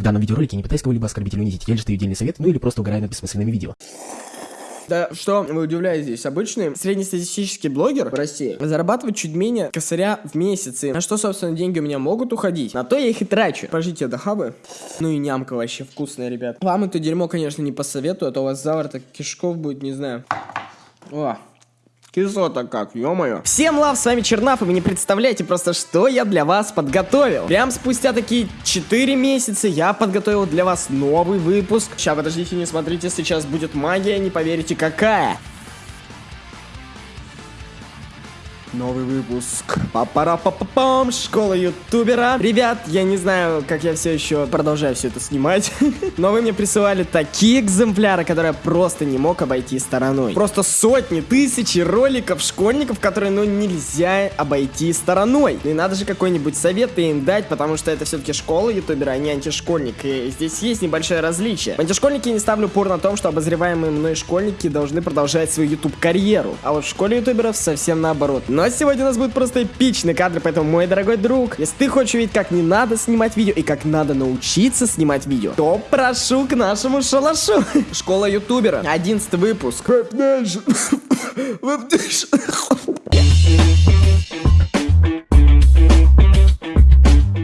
В данном видеоролике не пытаюсь кого-либо оскорбить или унизить, я лишь даю отдельный совет, ну или просто угораю над бессмысленными видео. Да что вы удивляетесь, обычный среднестатистический блогер в России зарабатывает чуть менее косаря в месяц. И на что, собственно, деньги у меня могут уходить? На то я их и трачу. Пожите до хабы. Ну и нямка вообще вкусная, ребят. Вам это дерьмо, конечно, не посоветую, а то у вас завтра кишков будет, не знаю. О, Кислота как, ё-моё. Всем лав, с вами Чернав, и вы не представляете просто, что я для вас подготовил. Прям спустя такие 4 месяца я подготовил для вас новый выпуск. Сейчас, подождите, не смотрите, сейчас будет магия, не поверите какая. Новый выпуск. папара па па пам Школа ютубера. Ребят, я не знаю, как я все еще продолжаю все это снимать. Но вы мне присылали такие экземпляры, которые я просто не мог обойти стороной. Просто сотни, тысячи роликов школьников, которые, ну, нельзя обойти стороной. Ну и надо же какой-нибудь совет им дать, потому что это все-таки школа ютубера, а не антишкольник. И здесь есть небольшое различие. В антишкольнике не ставлю упор на том, что обозреваемые мной школьники должны продолжать свою ютуб-карьеру. А вот в школе ютуберов совсем наоборот. Но сегодня у нас будет просто эпичный кадр, поэтому, мой дорогой друг, если ты хочешь увидеть, как не надо снимать видео и как надо научиться снимать видео, то прошу к нашему шалашу. Школа ютубера, 11 выпуск.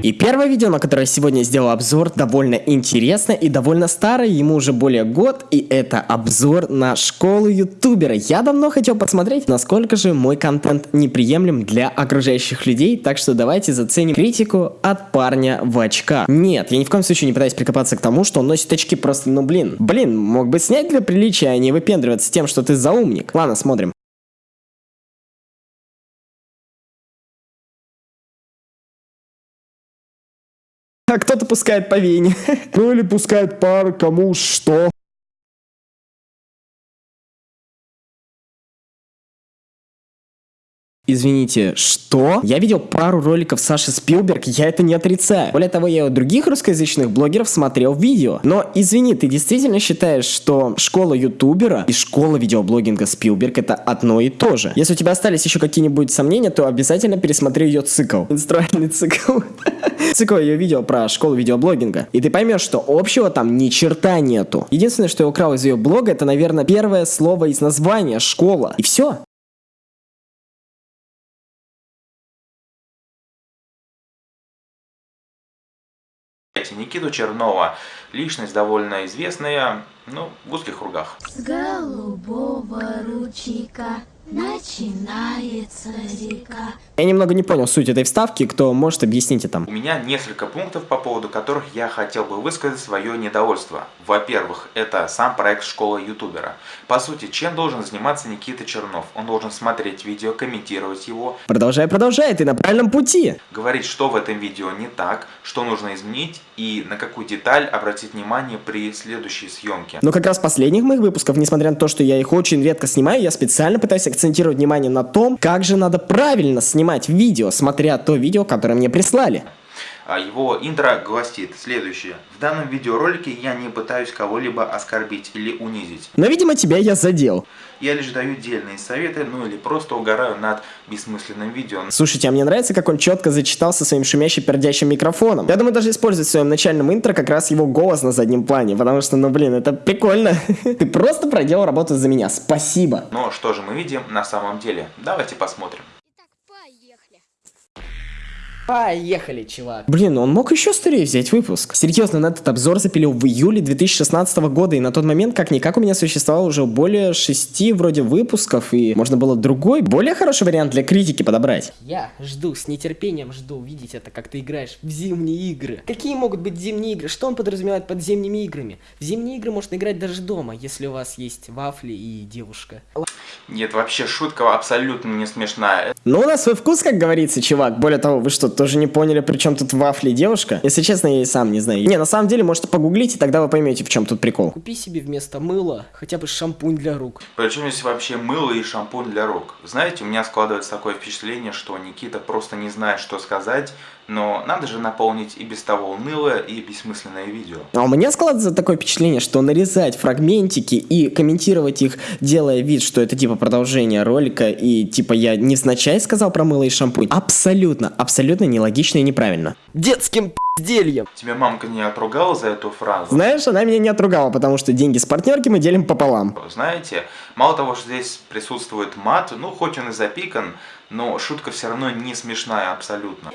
И первое видео, на которое сегодня я сделал обзор, довольно интересно и довольно старое, ему уже более год, и это обзор на школу ютубера. Я давно хотел посмотреть, насколько же мой контент неприемлем для окружающих людей, так что давайте заценим критику от парня в очках. Нет, я ни в коем случае не пытаюсь прикопаться к тому, что он носит очки просто, ну блин. Блин, мог бы снять для приличия, а не выпендриваться тем, что ты заумник. Ладно, смотрим. А кто-то пускает по вене. Ну или пускает пар кому что. Извините, что? Я видел пару роликов Саши Спилберг, я это не отрицаю. Более того, я у других русскоязычных блогеров смотрел видео. Но, извини, ты действительно считаешь, что школа ютубера и школа видеоблогинга Спилберг это одно и то же? Если у тебя остались еще какие-нибудь сомнения, то обязательно пересмотри ее цикл. Инструальный цикл. Цикл ее видео про школу видеоблогинга. И ты поймешь, что общего там ни черта нету. Единственное, что я украл из ее блога, это, наверное, первое слово из названия школа. И все. Никиту Чернова. Личность довольно известная, ну, в узких кругах. С голубого ручейка начинается река. Я немного не понял суть этой вставки, кто может объяснить это? У меня несколько пунктов, по поводу которых я хотел бы высказать свое недовольство. Во-первых, это сам проект школы ютубера. По сути, чем должен заниматься Никита Чернов? Он должен смотреть видео, комментировать его. Продолжай, продолжай, ты на правильном пути. Говорить, что в этом видео не так, что нужно изменить и на какую деталь обратить внимание при следующей съемке. Но как раз последних моих выпусков, несмотря на то, что я их очень редко снимаю, я специально пытаюсь акцентировать внимание на том, как же надо правильно снимать видео, смотря то видео, которое мне прислали. А его интро гласит следующее. В данном видеоролике я не пытаюсь кого-либо оскорбить или унизить. Но, видимо, тебя я задел. Я лишь даю дельные советы, ну или просто угораю над бессмысленным видео. Слушайте, а мне нравится, как он четко зачитал со своим шумящим пердящим микрофоном. Я думаю, даже использовать в своем начальном интро как раз его голос на заднем плане, потому что, ну блин, это прикольно. Ты просто проделал работу за меня, спасибо. Но что же мы видим на самом деле? Давайте посмотрим. Поехали, чувак. Блин, он мог еще скорее взять выпуск. Серьезно, на этот обзор запилил в июле 2016 года, и на тот момент, как-никак, у меня существовало уже более шести вроде выпусков, и можно было другой, более хороший вариант для критики подобрать. Я жду, с нетерпением жду увидеть это, как ты играешь в зимние игры. Какие могут быть зимние игры? Что он подразумевает под зимними играми? В зимние игры можно играть даже дома, если у вас есть вафли и девушка. Нет, вообще шутка абсолютно не смешная. Ну, у нас свой вкус, как говорится, чувак. Более того, вы что, тоже не поняли, при чем тут вафли девушка? Если честно, я и сам не знаю. Не, на самом деле, можете погуглить, и тогда вы поймете, в чем тут прикол. Купи себе вместо мыла хотя бы шампунь для рук. Причем здесь вообще мыло и шампунь для рук. Знаете, у меня складывается такое впечатление, что Никита просто не знает, что сказать, Но надо же наполнить и без того унылое и бессмысленное видео. А у меня складывается такое впечатление, что нарезать фрагментики и комментировать их, делая вид, что это типа продолжение ролика, и типа я невзначай сказал про мыло и шампунь, абсолютно, абсолютно нелогично и неправильно. Детским пиздельем. Тебя мамка не отругала за эту фразу? Знаешь, она меня не отругала, потому что деньги с партнерки мы делим пополам. Знаете, мало того, что здесь присутствует мат, ну хоть он и запикан, но шутка все равно не смешная абсолютно.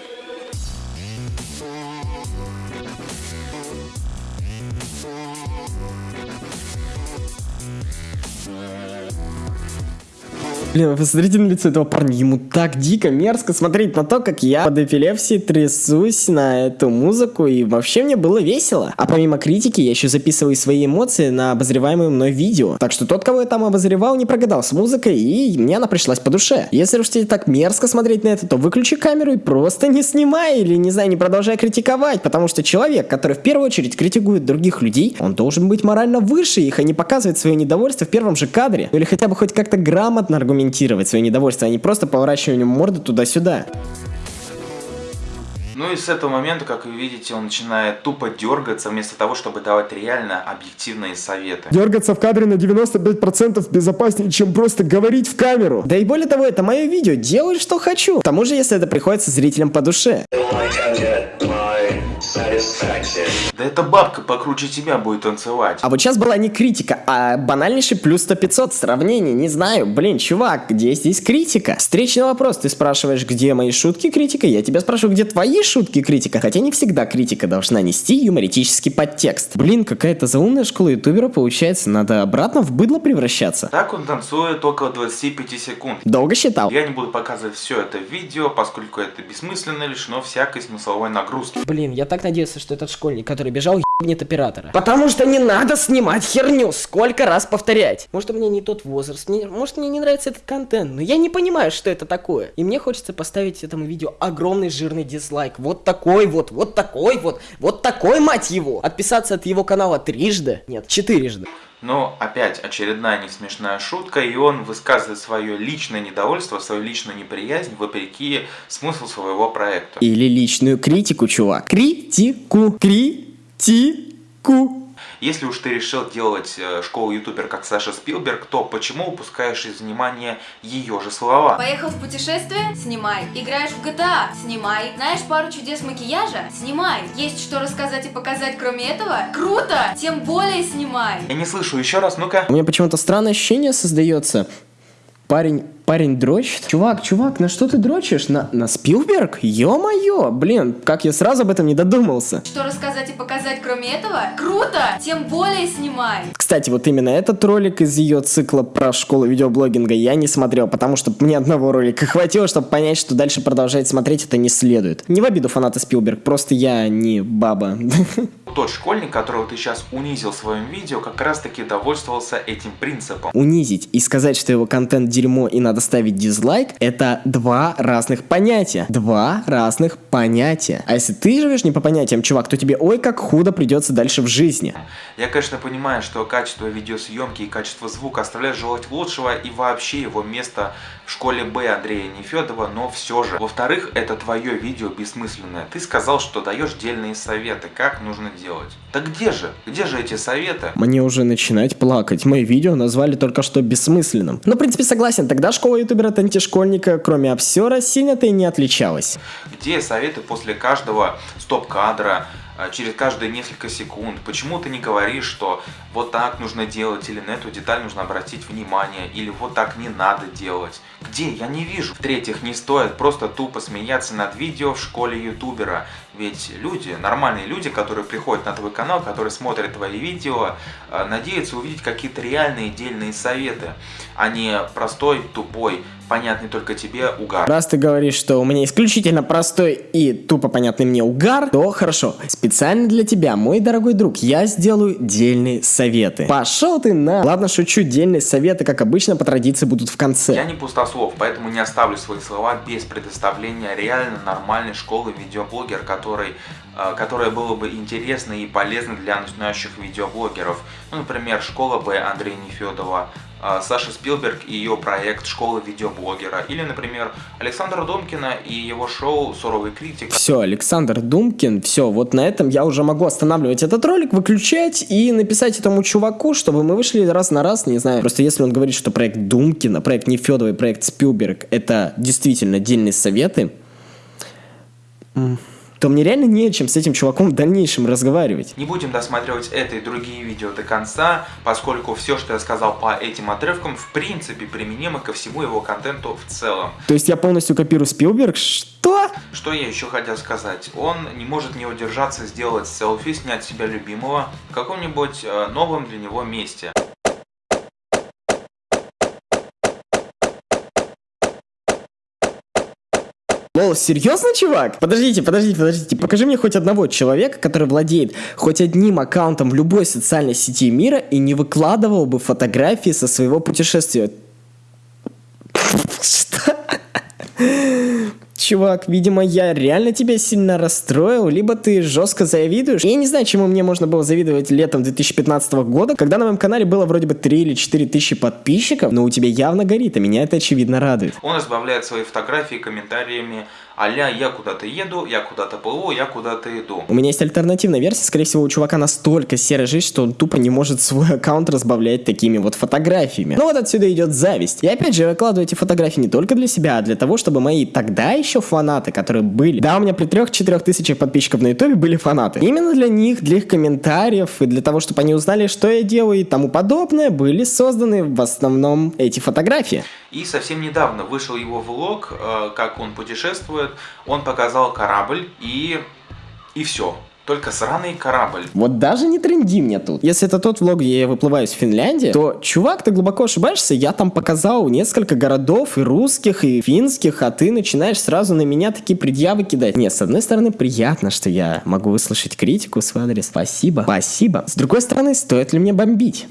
Блин, вы посмотрите на лицо этого парня, ему так дико мерзко смотреть на то, как я под эпилепсией трясусь на эту музыку, и вообще мне было весело. А помимо критики, я еще записываю свои эмоции на обозреваемое мной видео. Так что тот, кого я там обозревал, не прогадал с музыкой, и мне она пришлась по душе. Если уж тебе так мерзко смотреть на это, то выключи камеру и просто не снимай, или, не знаю, не продолжай критиковать, потому что человек, который в первую очередь критикует других людей, он должен быть морально выше их, а не показывать свое недовольство в первом же кадре. Ну или хотя бы хоть как-то грамотно аргументировать комментировать свое недовольство, а не просто поворачиванием морды туда-сюда. Ну и с этого момента, как вы видите, он начинает тупо дергаться, вместо того, чтобы давать реально объективные советы. Дергаться в кадре на 95% безопаснее, чем просто говорить в камеру. Да и более того, это мое видео, делай что хочу. К тому же, если это приходится зрителям по душе. Да эта бабка покруче тебя будет танцевать. А вот сейчас была не критика, а банальнейший плюс 100-500 сравнений. Не знаю, блин, чувак, где здесь критика? Встречный вопрос, ты спрашиваешь, где мои шутки критика, я тебя спрашиваю, где твои шутки критика, хотя не всегда критика должна нести юмористический подтекст. Блин, какая-то заумная школа ютубера получается, надо обратно в быдло превращаться. Так он танцует около 25 секунд. Долго считал. Я не буду показывать все это в видео, поскольку это бессмысленно, лишено всякой смысловой нагрузки. Блин, я так надеялся, что этот школьник, который бежал, ебнет оператора. Потому что не надо снимать херню, сколько раз повторять. Может, у меня не тот возраст, мне, может, мне не нравится этот контент, но я не понимаю, что это такое. И мне хочется поставить этому видео огромный жирный дизлайк. Вот такой вот, вот такой вот, вот такой, мать его. Отписаться от его канала трижды, нет, четырежды. Но опять очередная несмешная шутка, и он высказывает свое личное недовольство, свою личную неприязнь вопреки смыслу своего проекта. Или личную критику, чувак. Критику. Критику. Если уж ты решил делать э, школу ютубер как Саша Спилберг, то почему упускаешь из внимания ее же слова? Поехал в путешествие? Снимай. Играешь в GTA? Снимай. Знаешь пару чудес макияжа? Снимай. Есть что рассказать и показать кроме этого? Круто! Тем более снимай. Я не слышу, еще раз, ну-ка. У меня почему-то странное ощущение создается. Парень, парень дрочит? Чувак, чувак, на что ты дрочишь? На, на Спилберг? Ё-моё, блин, как я сразу об этом не додумался. Что рассказать и показать кроме этого? Круто! Тем более снимай. Кстати, вот именно этот ролик из ее цикла про школу видеоблогинга я не смотрел, потому что мне одного ролика хватило, чтобы понять, что дальше продолжать смотреть это не следует. Не в обиду фаната Спилберг, просто я не баба. Тот школьник, которого ты сейчас унизил в своем видео, как раз таки довольствовался этим принципом. Унизить и сказать, что его контент дерьмо и надо ставить дизлайк, это два разных понятия. Два разных понятия. А если ты живешь не по понятиям, чувак, то тебе ой как худо придется дальше в жизни. Я, конечно, понимаю, что качество видеосъемки и качество звука оставляют желать лучшего и вообще его место школе Б Андрея Нефедова, но все же. Во-вторых, это твое видео бессмысленное. Ты сказал, что даешь дельные советы, как нужно делать. Так где же? Где же эти советы? Мне уже начинать плакать. Мои видео назвали только что бессмысленным. Но, в принципе, согласен, тогда школа ютубера антишкольника, кроме обсера, сильно-то и не отличалась. Где советы после каждого стоп-кадра, а, через каждые несколько секунд. Почему ты не говоришь, что вот так нужно делать, или на эту деталь нужно обратить внимание, или вот так не надо делать? Где? Я не вижу. В-третьих, не стоит просто тупо смеяться над видео в школе ютубера. Ведь люди, нормальные люди, которые приходят на твой канал, которые смотрят твои видео, а, надеются увидеть какие-то реальные дельные советы, а не простой, тупой, понятный только тебе угар. Раз ты говоришь, что у меня исключительно простой и тупо понятный мне угар, то хорошо. Специально для тебя, мой дорогой друг, я сделаю дельные советы. Пошел ты на... Ладно, шучу, дельные советы, как обычно, по традиции будут в конце. Я не пустослов, поэтому не оставлю свои слова без предоставления реально нормальной школы видеоблогер, который, э, которая была бы интересна и полезна для начинающих видеоблогеров. Ну, например, школа Б Андрея Нефедова, Саша Спилберг и ее проект «Школа видеоблогера». Или, например, Александра Домкина и его шоу «Суровый критик». Все, Александр Думкин, все, вот на этом я уже могу останавливать этот ролик, выключать и написать этому чуваку, чтобы мы вышли раз на раз, не знаю. Просто если он говорит, что проект Думкина, проект Нефедовый, проект Спилберг, это действительно дельные советы, м, то мне реально не о чем с этим чуваком в дальнейшем разговаривать. Не будем досматривать это и другие видео до конца, поскольку все, что я сказал по этим отрывкам, в принципе применимо ко всему его контенту в целом. То есть я полностью копирую Спилберг? Что? Что я еще хотел сказать? Он не может не удержаться сделать селфи, снять себя любимого в каком-нибудь э, новом для него месте. Лол, серьезно, чувак? Подождите, подождите, подождите. Покажи мне хоть одного человека, который владеет хоть одним аккаунтом в любой социальной сети мира и не выкладывал бы фотографии со своего путешествия. Чувак, видимо, я реально тебя сильно расстроил, либо ты жестко завидуешь. Я не знаю, чему мне можно было завидовать летом 2015 года, когда на моем канале было вроде бы 3 или 4 тысячи подписчиков, но у тебя явно горит, а меня это очевидно радует. Он избавляет свои фотографии комментариями а-ля «я куда-то еду», «я куда-то плыву», «я куда-то иду». У меня есть альтернативная версия, скорее всего, у чувака настолько серая жизнь, что он тупо не может свой аккаунт разбавлять такими вот фотографиями. Ну вот отсюда идет зависть. И опять же, я выкладываю эти фотографии не только для себя, а для того, чтобы мои тогда еще фанаты, которые были, да, у меня при 3-4 тысячах подписчиков на ютубе были фанаты. Именно для них, для их комментариев и для того, чтобы они узнали, что я делаю и тому подобное, были созданы в основном эти фотографии. И совсем недавно вышел его влог, э, как он путешествует. Он показал корабль и... и все. Только сраный корабль. Вот даже не тренди мне тут. Если это тот влог, где я выплываю из Финляндии, то, чувак, ты глубоко ошибаешься. Я там показал несколько городов, и русских, и финских, а ты начинаешь сразу на меня такие предъявы кидать. Нет, с одной стороны, приятно, что я могу выслушать критику в свой адрес. Спасибо. Спасибо. С другой стороны, стоит ли мне бомбить?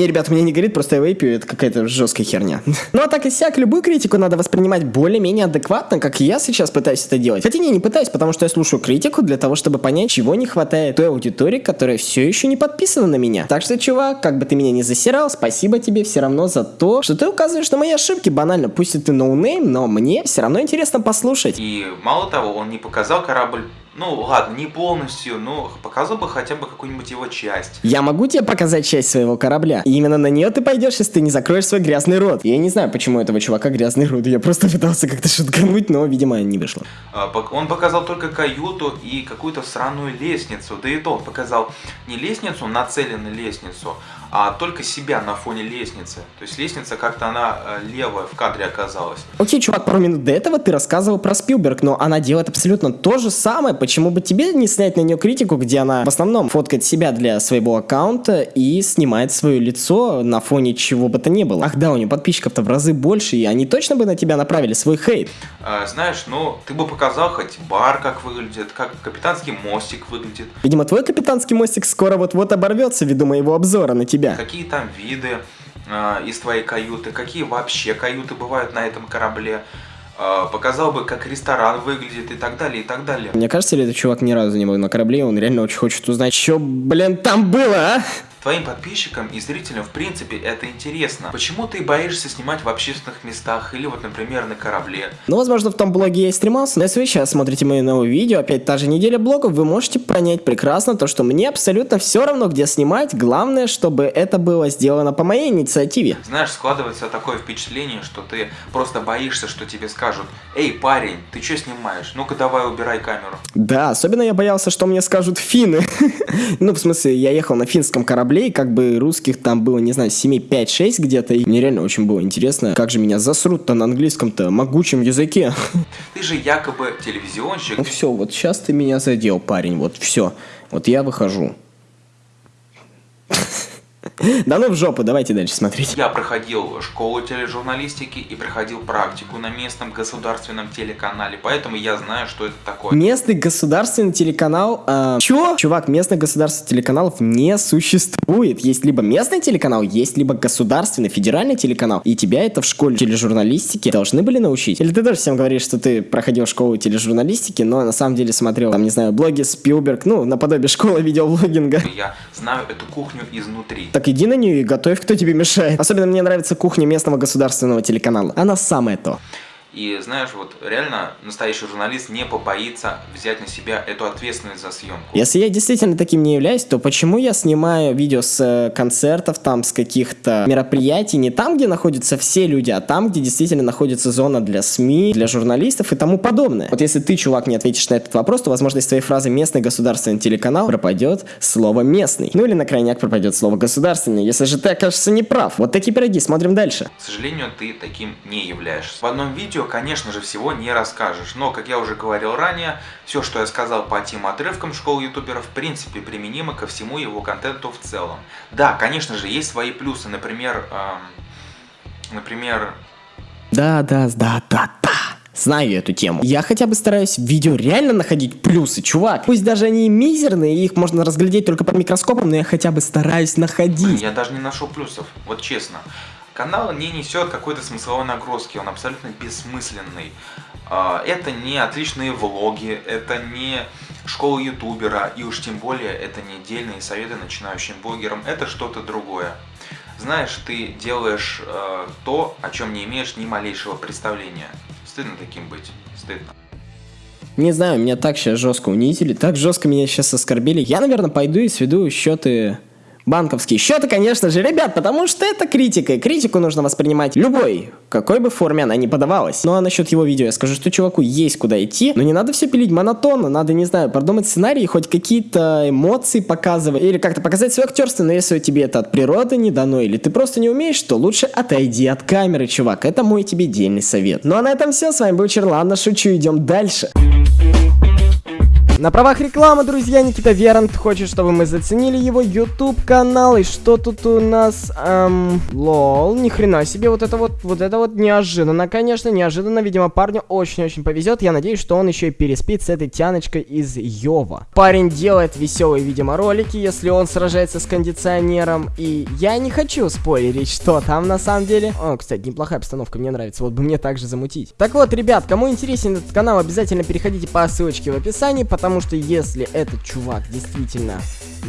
Не, ребят, меня не горит, просто я вейпю, это какая-то жесткая херня. Ну а так и сяк, любую критику надо воспринимать более-менее адекватно, как я сейчас пытаюсь это делать. Хотя не, не пытаюсь, потому что я слушаю критику для того, чтобы понять, чего не хватает той аудитории, которая все еще не подписана на меня. Так что, чувак, как бы ты меня не засирал, спасибо тебе все равно за то, что ты указываешь на мои ошибки. Банально, пусть и ты no name, но мне все равно интересно послушать. И мало того, он не показал корабль ну ладно, не полностью, но показал бы хотя бы какую-нибудь его часть. Я могу тебе показать часть своего корабля. И именно на нее ты пойдешь, если ты не закроешь свой грязный рот. Я не знаю, почему у этого чувака грязный рот. Я просто пытался как-то шуткануть, но, видимо, не вышло. А, Он показал только каюту и какую-то сраную лестницу. Да и то он показал не лестницу, нацеленную лестницу, а только себя на фоне лестницы. То есть лестница как-то она э, левая в кадре оказалась. Окей, чувак, пару минут до этого ты рассказывал про Спилберг, но она делает абсолютно то же самое. Почему бы тебе не снять на нее критику, где она в основном фоткает себя для своего аккаунта и снимает свое лицо на фоне чего бы то ни было? Ах да, у нее подписчиков-то в разы больше, и они точно бы на тебя направили свой хейт. А, знаешь, ну ты бы показал хоть бар как выглядит, как капитанский мостик выглядит, Видимо, твой капитанский мостик скоро вот-вот оборвется ввиду моего обзора на тебя. Какие там виды а, из твоей каюты, какие вообще каюты бывают на этом корабле. А, показал бы, как ресторан выглядит и так далее, и так далее. Мне кажется, ли этот чувак ни разу не был на корабле, он реально очень хочет узнать, что, блин, там было, а? Твоим подписчикам и зрителям, в принципе, это интересно. Почему ты боишься снимать в общественных местах или вот, например, на корабле? Ну, возможно, в том блоге я и стремался, но если вы сейчас смотрите мое новое видео, опять та же неделя блогов, вы можете понять прекрасно то, что мне абсолютно все равно, где снимать, главное, чтобы это было сделано по моей инициативе. Знаешь, складывается такое впечатление, что ты просто боишься, что тебе скажут «Эй, парень, ты что снимаешь? Ну-ка давай убирай камеру». Да, особенно я боялся, что мне скажут финны. ну, в смысле, я ехал на финском корабле, и как бы русских там было, не знаю, семей 5-6 где-то, и мне реально очень было интересно, как же меня засрут-то на английском-то могучем языке. Ты же якобы телевизионщик. ну все, вот сейчас ты меня задел, парень, вот все. Вот я выхожу. Да ну в жопу, давайте дальше смотреть. Я проходил школу тележурналистики и проходил практику на местном государственном телеканале, поэтому я знаю, что это такое. Местный государственный телеканал... Э, чё? Чувак, местных государственных телеканалов не существует. Есть либо местный телеканал, есть либо государственный, федеральный телеканал. И тебя это в школе тележурналистики должны были научить. Или ты тоже всем говоришь, что ты проходил школу тележурналистики, но на самом деле смотрел, там, не знаю, блоги Спилберг, ну, наподобие школы видеоблогинга. Я знаю эту кухню изнутри. Так иди на нее и готовь, кто тебе мешает. Особенно мне нравится кухня местного государственного телеканала. Она самое то. И знаешь, вот реально настоящий журналист не побоится взять на себя эту ответственность за съемку. Если я действительно таким не являюсь, то почему я снимаю видео с э, концертов, там, с каких-то мероприятий, не там, где находятся все люди, а там, где действительно находится зона для СМИ, для журналистов и тому подобное. Вот если ты, чувак, не ответишь на этот вопрос, то, возможно, из твоей фразы «местный государственный телеканал» пропадет слово «местный». Ну или на крайняк пропадет слово «государственный», если же ты окажешься неправ. Вот такие пироги, смотрим дальше. К сожалению, ты таким не являешься. В одном видео, конечно же, всего не расскажешь, но, как я уже говорил ранее, все, что я сказал по тем отрывкам школы ютуберов, в принципе, применимо ко всему его контенту в целом. Да, конечно же, есть свои плюсы, например, эм, например... Да, да, да, да, да. Знаю эту тему. Я хотя бы стараюсь в видео реально находить плюсы, чувак. Пусть даже они мизерные, их можно разглядеть только под микроскопом, но я хотя бы стараюсь находить. Я даже не нашел плюсов, вот честно. Канал не несет какой-то смысловой нагрузки, он абсолютно бессмысленный. А, это не отличные влоги, это не школа ютубера, и уж тем более это не дельные советы начинающим блогерам, это что-то другое. Знаешь, ты делаешь э, то, о чем не имеешь ни малейшего представления. Стыдно таким быть, стыдно. Не знаю, меня так сейчас жестко унизили, так жестко меня сейчас оскорбили. Я, наверное, пойду и сведу счеты банковские счеты, конечно же, ребят, потому что это критика, и критику нужно воспринимать любой, какой бы форме она ни подавалась. Ну а насчет его видео я скажу, что чуваку есть куда идти, но не надо все пилить монотонно, надо, не знаю, продумать сценарий, хоть какие-то эмоции показывать, или как-то показать свое актерство, но если тебе это от природы не дано, или ты просто не умеешь, то лучше отойди от камеры, чувак, это мой тебе дельный совет. Ну а на этом все, с вами был Черлана, шучу, идем дальше. На правах рекламы, друзья, Никита Верант хочет, чтобы мы заценили его YouTube канал. И что тут у нас? Эм, лол, ни хрена себе, вот это вот, вот это вот неожиданно, конечно, неожиданно. Видимо, парню очень-очень повезет. Я надеюсь, что он еще и переспит с этой тяночкой из Йова. Парень делает веселые, видимо, ролики, если он сражается с кондиционером. И я не хочу спойлерить, что там на самом деле. О, кстати, неплохая обстановка, мне нравится. Вот бы мне также замутить. Так вот, ребят, кому интересен этот канал, обязательно переходите по ссылочке в описании, потому Потому что если этот чувак действительно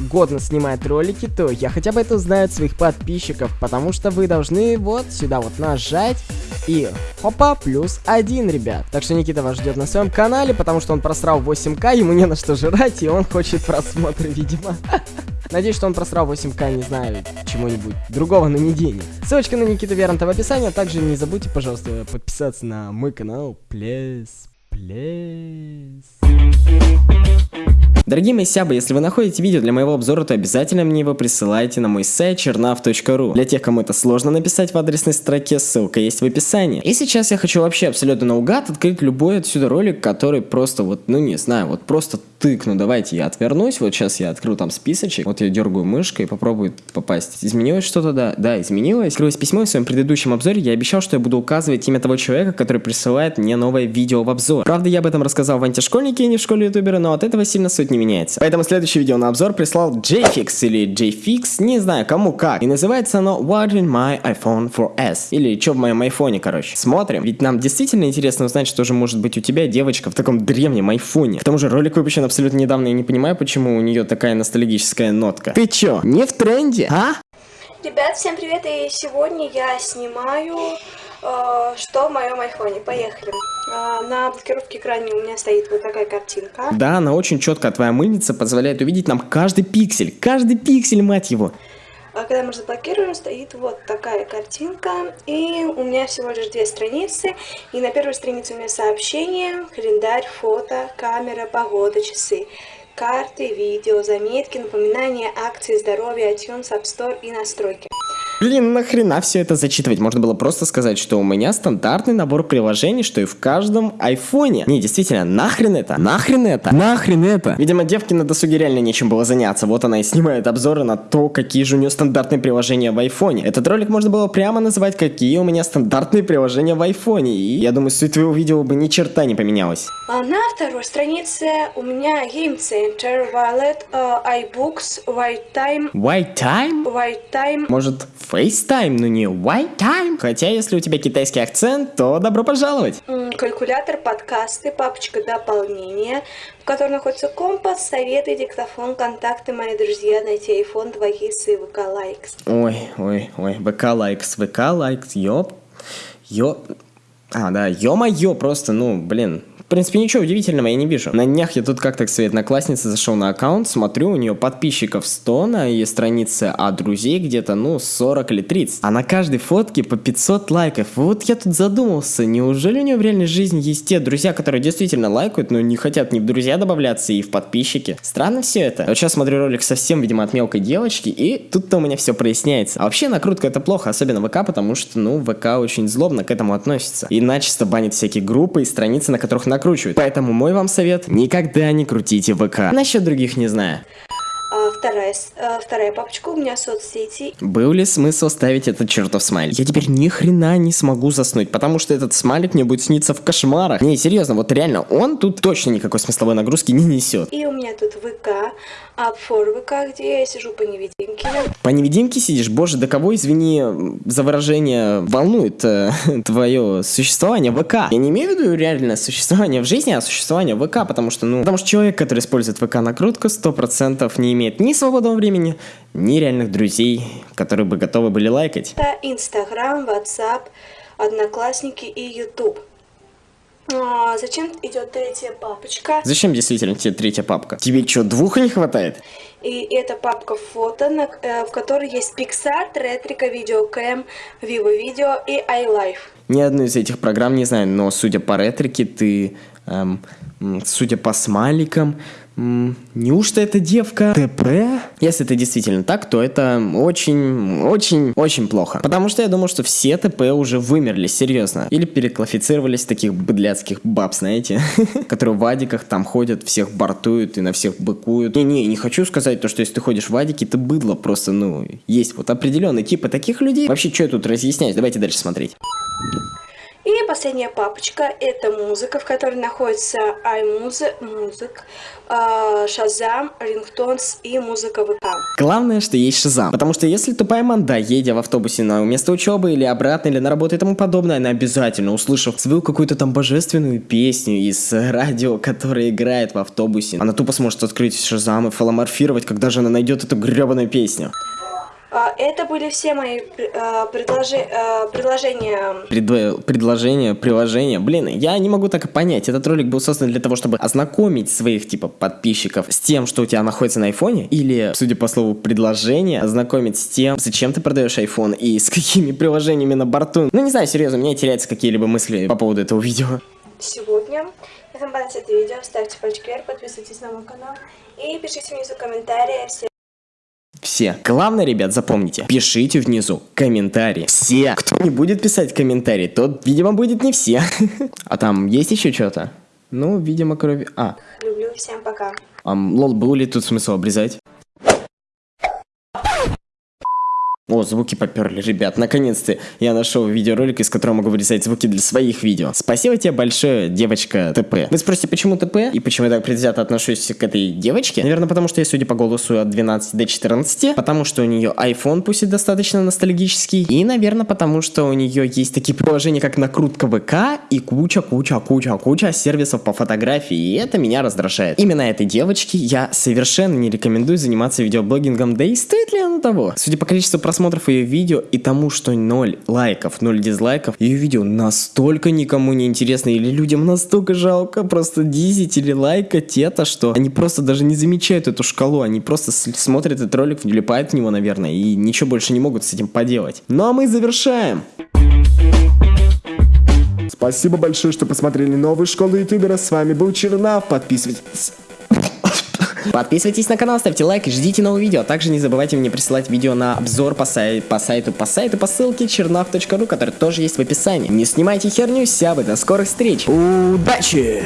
годно снимает ролики, то я хотя бы это узнаю от своих подписчиков, потому что вы должны вот сюда вот нажать и хопа, плюс один, ребят. Так что Никита вас ждет на своем канале, потому что он просрал 8к, ему не на что жрать, и он хочет просмотры, видимо. Надеюсь, что он просрал 8к, не знаю, чему-нибудь другого, но не денег. Ссылочка на Никита Веранта в описании, а также не забудьте, пожалуйста, подписаться на мой канал, please, please. Дорогие мои сябы, если вы находите видео для моего обзора, то обязательно мне его присылайте на мой сайт чернав.ру. Для тех, кому это сложно написать в адресной строке, ссылка есть в описании. И сейчас я хочу вообще абсолютно наугад открыть любой отсюда ролик, который просто вот, ну не знаю, вот просто тыкну. Давайте я отвернусь, вот сейчас я открыл там списочек, вот я дергаю мышкой попробую попасть. Изменилось что-то, да? Да, изменилось. Открылось письмо в своем предыдущем обзоре, я обещал, что я буду указывать имя того человека, который присылает мне новое видео в обзор. Правда, я об этом рассказал в антишкольнике и не в школе ютубера, но от этого сильно суть не меняется. Поэтому следующее видео на обзор прислал JFix или JFix, не знаю кому как. И называется оно What in my iPhone 4S. Или что в моем айфоне, короче. Смотрим. Ведь нам действительно интересно узнать, что же может быть у тебя, девочка, в таком древнем айфоне. К тому же ролик выпущен абсолютно недавно, я не понимаю, почему у нее такая ностальгическая нотка. Ты чё, не в тренде, а? Ребят, всем привет, и сегодня я снимаю, что в моем айфоне. Поехали. Э, на блокировке экрана у меня стоит вот такая картинка. Да, она очень четко, твоя мыльница позволяет увидеть нам каждый пиксель, каждый пиксель, мать его. А когда мы заблокируем, стоит вот такая картинка. И у меня всего лишь две страницы. И на первой странице у меня сообщение, календарь, фото, камера, погода, часы карты, видео, заметки, напоминания, акции, здоровья, iTunes, App Store и настройки. Блин, нахрена все это зачитывать? Можно было просто сказать, что у меня стандартный набор приложений, что и в каждом айфоне. Не, действительно, нахрен это? Нахрен это? Нахрен это? Видимо, девке на досуге реально нечем было заняться. Вот она и снимает обзоры на то, какие же у нее стандартные приложения в айфоне. Этот ролик можно было прямо называть, какие у меня стандартные приложения в айфоне. И я думаю, суть твоего видео бы ни черта не поменялась. А на второй странице у меня Game Center, Wallet, э, iBooks, White Time, White time? White Time, Может, FaceTime, но не White time? Хотя, если у тебя китайский акцент, то добро пожаловать. калькулятор, подкасты, папочка дополнения, в которой находится компас, советы, диктофон, контакты, мои друзья, найти iPhone, 2ГИС и ВК Likes. Ой, ой, ой, ВК likes, ВК likes, ёп, ёп. А, да, ё-моё, просто, ну, блин. Принципе, ничего удивительного я не вижу. На днях я тут как-то к своей однокласснице зашел на аккаунт, смотрю, у нее подписчиков 100 на ее странице, а друзей где-то, ну, 40 или 30. А на каждой фотке по 500 лайков. Вот я тут задумался, неужели у нее в реальной жизни есть те друзья, которые действительно лайкают, но не хотят ни в друзья добавляться и в подписчики? Странно все это. Вот сейчас смотрю ролик совсем, видимо, от мелкой девочки, и тут-то у меня все проясняется. А вообще накрутка это плохо, особенно ВК, потому что, ну, ВК очень злобно к этому относится. И начисто банит всякие группы и страницы, на которых накручивают. Поэтому мой вам совет, никогда не крутите ВК. Насчет других не знаю. А, вторая, а, вторая папочка у меня соцсети. Был ли смысл ставить этот чертов смайлик? Я теперь ни хрена не смогу заснуть, потому что этот смайлик мне будет сниться в кошмарах. Не, серьезно, вот реально, он тут точно никакой смысловой нагрузки не несет. И у меня тут ВК, For ВК, где я сижу по невидимке. По невидимке сидишь? Боже, да кого, извини за выражение, волнует э, твое существование в ВК? Я не имею в виду реально существование в жизни, а существование в ВК, потому что, ну, потому что человек, который использует ВК накрутку, 100% не имеет ни свободного времени, ни реальных друзей, которые бы готовы были лайкать. Это Инстаграм, Ватсап, Одноклассники и Ютуб. А, зачем идет третья папочка? Зачем действительно тебе третья папка? Тебе что, двух не хватает? И это папка фото, на- э, в которой есть Pixar, Ретрика, Видеокэм, Vivo Video и iLife. Ни одну из этих программ не знаю, но судя по ретрике, ты, эм, судя по смайликам, м, неужто это девка ТП? Если это действительно так, то это очень, очень, очень плохо. Потому что я думал, что все ТП уже вымерли, серьезно. Или переклассифицировались таких быдляцких баб, знаете, которые в адиках там ходят, всех бортуют и на всех быкуют. Не-не, не хочу сказать то, что если ты ходишь в адике, ты быдло, просто, ну, есть вот определенный типы таких людей. Вообще, что я тут разъяснять? Давайте дальше смотреть. И последняя папочка – это музыка, в которой находится iMusic, а, Shazam, Ringtones и музыка ВК. Главное, что есть Шазам. Потому что если тупая манда, едя в автобусе на место учебы или обратно, или на работу и тому подобное, она обязательно, услышав свою какую-то там божественную песню из радио, которая играет в автобусе, она тупо сможет открыть Шазам и фаломорфировать, когда же она найдет эту гребаную песню. А, Это были все мои а, предложи- а, предложения. Предо- предложение, приложение. Блин, я не могу так и понять. Этот ролик был создан для того, чтобы ознакомить своих, типа, подписчиков с тем, что у тебя находится на айфоне, или, судя по слову предложение, ознакомить с тем, зачем ты продаешь iPhone и с какими приложениями на борту. Ну, не знаю, серьезно, у меня теряются какие-либо мысли по поводу этого видео. сегодня. Если вам понравилось это видео, ставьте пальчик вверх, подписывайтесь на мой канал и пишите внизу комментарии. Всем Все. Главное, ребят, запомните, пишите внизу комментарии. Все. Кто не будет писать комментарий, тот, видимо, будет не все. А там есть еще что-то? Ну, видимо, кроме... А, люблю, всем пока. Ам, лол, был ли тут смысл обрезать? О, звуки поперли, ребят. Наконец-то я нашел видеоролик, из которого могу вырезать звуки для своих видео. Спасибо тебе большое, девочка ТП. Вы спросите, почему ТП? И почему я так предвзято отношусь к этой девочке? Наверное, потому что я, судя по голосу, от 12 до 14. Потому что у нее iPhone, пусть и достаточно ностальгический. И, наверное, потому что у нее есть такие приложения, как накрутка ВК и куча-куча-куча-куча сервисов по фотографии. И это меня раздражает. Именно этой девочке я совершенно не рекомендую заниматься видеоблогингом, да и стоит ли оно того? Судя по количеству просмотров ее видео и тому, что 0 лайков, 0 дизлайков, ее видео настолько никому не интересно или людям настолько жалко просто дизить или лайкать это, что они просто даже не замечают эту шкалу, они просто смотрят этот ролик, влипают в него, наверное, и ничего больше не могут с этим поделать. Ну а мы завершаем. Спасибо большое, что посмотрели новую школу ютубера. С вами был Чернав. Подписывайтесь. Подписывайтесь на канал, ставьте лайк и ждите новые видео. А также не забывайте мне присылать видео на обзор по, сай по сайту, по сайту, по ссылке чернав.ру, который тоже есть в описании. Не снимайте херню, сябы, до скорых встреч. Удачи!